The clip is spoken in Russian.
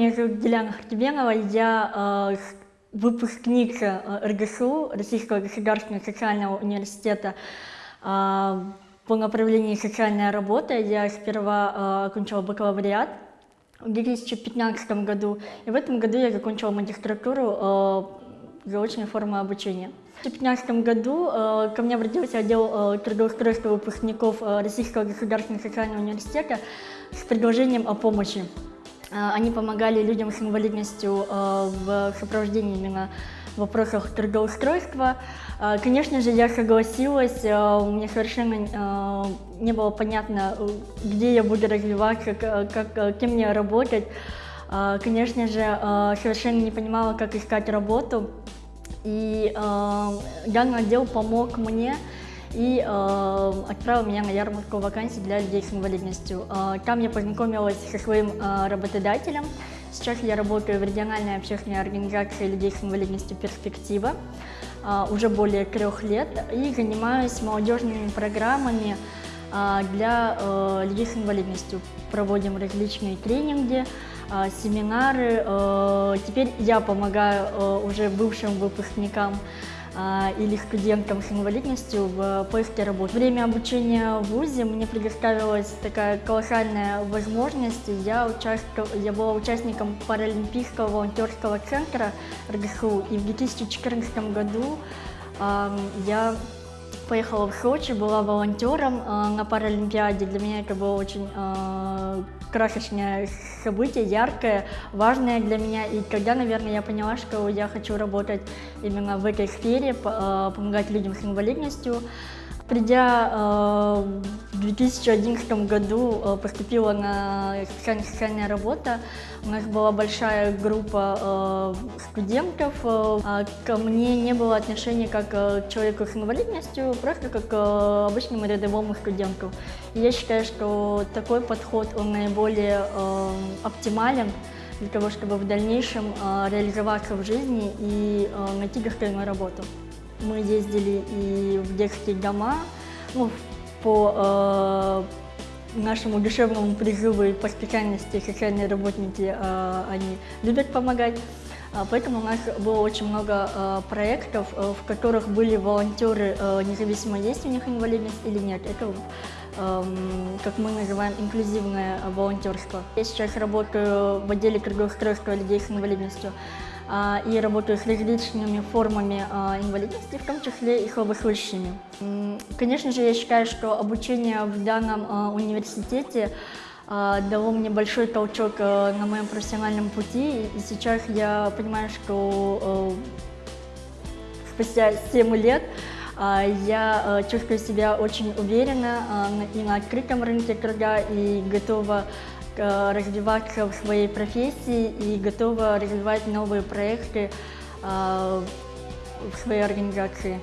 Меня зовут Диляна Хартибенова, я э, выпускник э, РГСУ, Российского государственного социального университета э, по направлению социальная работа. Я сперва э, окончила бакалавриат в 2015 году, и в этом году я закончила магистратуру э, заочной формы обучения. В 2015 году э, ко мне обратился отдел э, трудоустройства выпускников э, Российского государственного социального университета с предложением о помощи. Э, они помогали людям с инвалидностью э, в сопровождении именно в вопросах трудоустройства. Э, конечно же, я согласилась, мне совершенно не было понятно, где я буду развиваться, как, кем мне работать. Конечно же, совершенно не понимала, как искать работу. И данный отдел помог мне и э, отправил меня на ярмарку вакансий для людей с инвалидностью. Э, там я познакомилась со своим э, работодателем. Сейчас я работаю в региональной общественной организации людей с инвалидностью «Перспектива» э, уже более трех лет и занимаюсь молодежными программами э, для э, людей с инвалидностью. Проводим различные тренинги, э, семинары. Э, теперь я помогаю э, уже бывшим выпускникам или студентам с инвалидностью в поиске работы. Время обучения в ВУЗе мне предоставилась такая колоссальная возможность. Я, участвовал, я была участником Паралимпийского волонтерского центра РГСУ, и в 2014 году я поехала в Сочи, была волонтером на Паралимпиаде. Для меня это было очень красочное событие, яркое, важное для меня. И тогда, наверное, я поняла, что я хочу работать именно в этой сфере, э, помогать людям с инвалидностью. Придя э, в 2011 году, э, поступила на специальная социальная работа. У нас была большая группа студентов. А ко мне не было отношения как к человеку с инвалидностью, просто как к обычному рядовому студенту. Я считаю, что такой подход, он наиболее оптимален для того, чтобы в дальнейшем реализоваться в жизни и найти достойную работу. Мы ездили и в детские дома, ну, по э, нашему душевному призыву и по специальности социальные работники, э, они любят помогать. А, поэтому у нас было очень много э, проектов, э, в которых были волонтеры, э, независимо есть у них инвалидность или нет. Это эм, как мы называем, инклюзивное волонтерство. Я сейчас работаю в отделе трудоустройства людей с инвалидностью. А, и работаю с различными формами а, инвалидности, в том числе и слабослышащими. Конечно же, я считаю, что обучение в данном а, университете дало мне большой толчок на моем профессиональном пути, и сейчас я понимаю, что спустя 7 лет я чувствую себя очень уверенно и на открытом рынке труда и готова развиваться в своей профессии и готова развивать новые проекты э, в своей организации.